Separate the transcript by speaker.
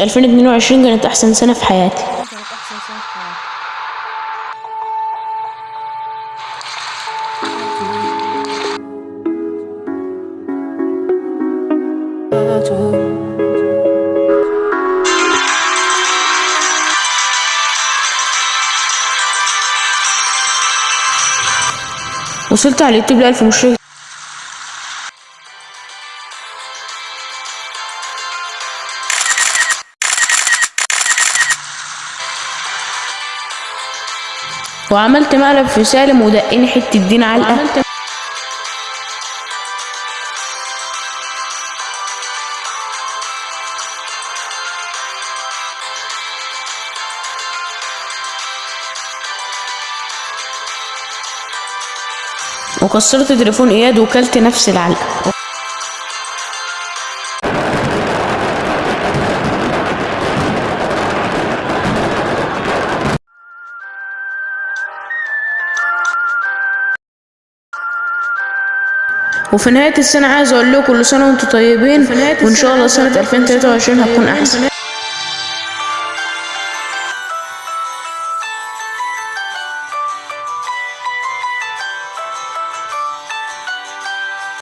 Speaker 1: 2022 كانت أحسن سنة في حياتي. وصلت على اليوتيوب لألف مشترك. وعملت مقلب في سالم ودقني حتة دين علقة وكسرت تليفون اياد وكلت نفس العلقة. وفي نهاية السنة عايز أقول لكم كل سنة وأنتم طيبين وإن شاء الله سنة 2023 هتكون أحسن.